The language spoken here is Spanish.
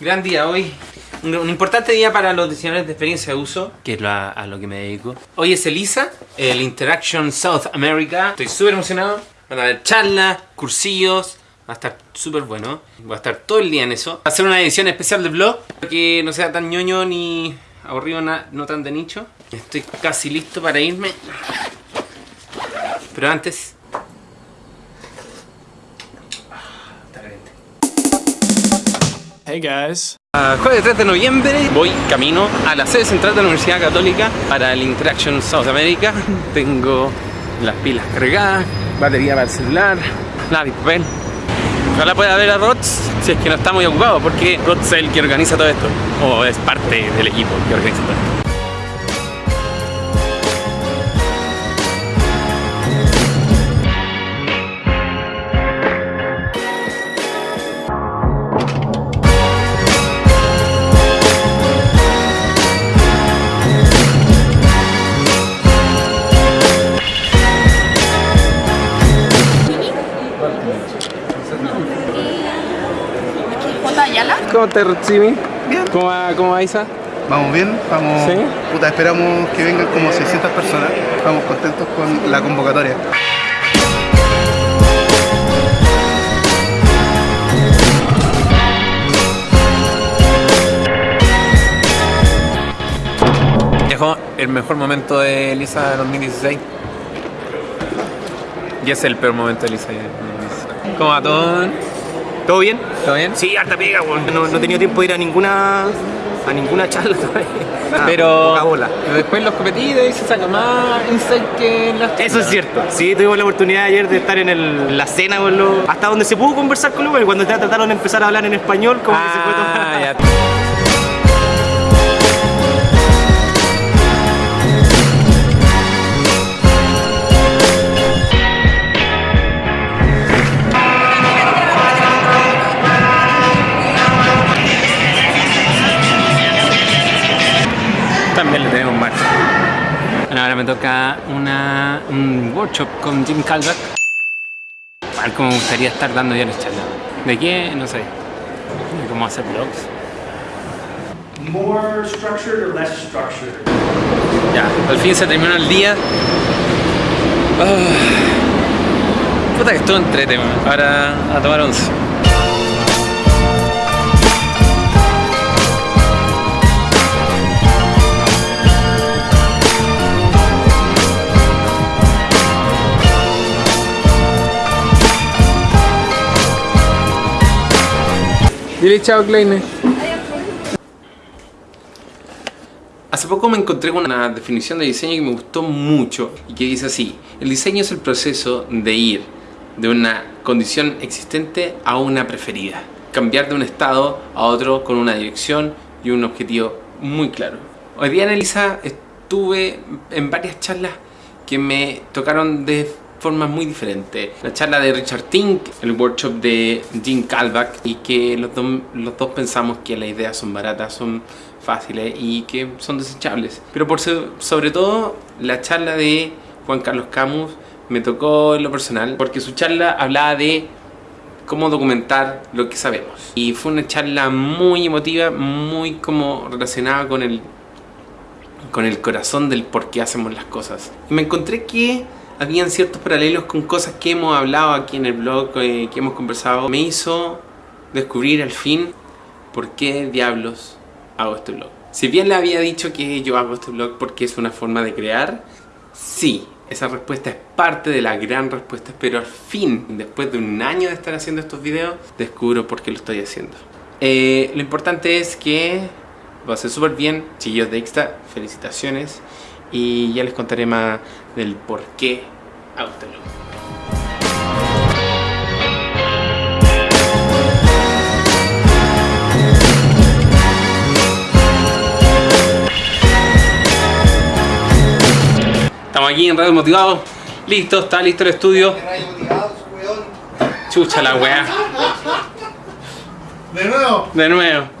Gran día hoy. Un, importante día para los diseñadores de experiencia de uso, que es lo- a, lo que me dedico. Hoy es ELISA, el Interaction South America. Estoy súper emocionado. Van a haber charlas, cursillos. Va a estar súper bueno. Voy a estar todo el día en eso. Va a ser una edición especial del blog. Que no sea tan ñoño ni aburrido, na- no tan de nicho. Estoy casi listo para irme. Pero antes... Caliente. Hey guys. Ah, jueves 3 de noviembre voy camino a la sede central de la Universidad Católica para el Interaction South America. Tengo las pilas cargadas, batería para el celular, lápiz, papel. Ojalá pueda ver a Rods si es que no está muy ocupado, porque Rods es el que organiza todo esto, o es parte del equipo que organiza todo esto. Ayala. ¿Cómo te Rodsimi? ¿Cómo va, cómo va Isa? Vamos bien, vamos. ¿Sí? Puta, esperamos que vengan como 600 personas. Estamos contentos con la convocatoria. Llegó el mejor momento de Elisa 2016. Y es el peor momento de Elisa 2016. ¿Cómo va todo? ¿Todo bien? ¿Todo bien? Sí, harta pega, weón. No, no he tenido tiempo de ir a ninguna a ninguna charla todavía. Ah, Pero bola. después los competidos y se saca más insight que en las Eso es cierto. Sí, tuvimos la oportunidad ayer de estar en el- la cena con los. Hasta donde se pudo conversar con los cuando ya trataron de empezar a hablar en español, como que se fue todo. Ah, ya. También le tenemos marcha. Bueno, ahora me toca una, un workshop con Jim Calvert. A ver cómo me gustaría estar dando ya las charlas. ¿De qué? No sé. De cómo hacer blogs. more structured or less structured? Ya, al fin se terminó el día. Ah. Puta que estuvo entrete. Ahora a tomar once. Dile chao, Kleine. Hace poco me encontré con una definición de diseño que me gustó mucho y que dice así, el diseño es el proceso de ir de una condición existente a una preferida, cambiar de un estado a otro con una dirección y un objetivo muy claro. Hoy día en estuve en varias charlas que me tocaron de formas muy diferentes. La charla de Richard Tink, el workshop de Jim Kalbach y que los, dos- los dos pensamos que las ideas son baratas, son fáciles y que son desechables. Pero por so- sobre todo la charla de Juan Carlos Camus me tocó en lo personal porque su charla hablaba de cómo documentar lo que sabemos. Y fue una charla muy emotiva, muy como relacionada con el con el corazón del por qué hacemos las cosas. Y me encontré que habían ciertos paralelos con cosas que hemos hablado aquí en el blog, eh, que hemos conversado. Me hizo descubrir al fin por qué diablos hago este blog. Si bien le había dicho que yo hago este blog porque es una forma de crear, sí, esa respuesta es parte de la gran respuesta, pero al fin, después de un año de estar haciendo estos videos, descubro por qué lo estoy haciendo. Eh, lo importante es que va a ser súper bien, chiquillos de Extra, felicitaciones y ya les contaré más del por qué blog. Estamos aquí en Radio Motivado. Listo, está listo el estudio. Chucha la weá. De nuevo. De nuevo.